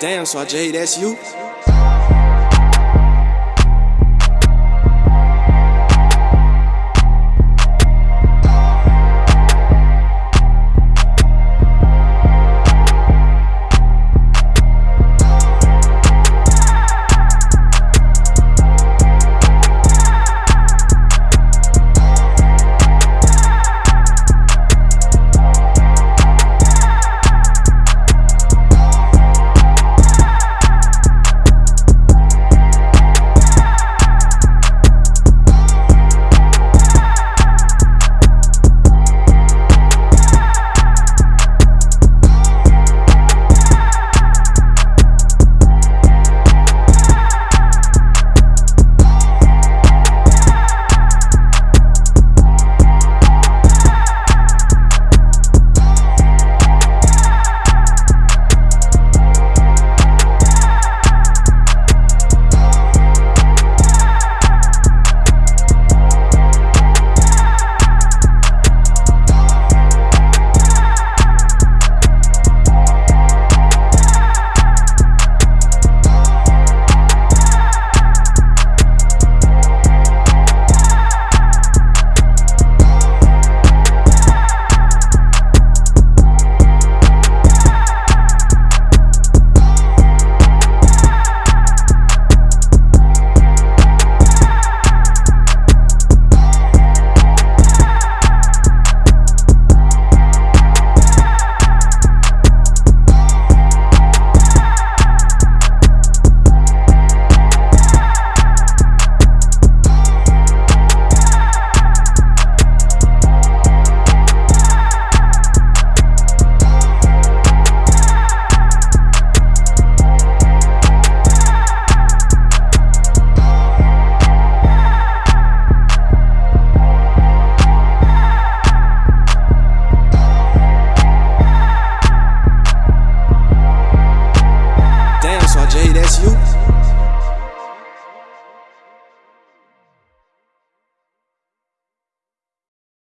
Damn, so I J, that's you?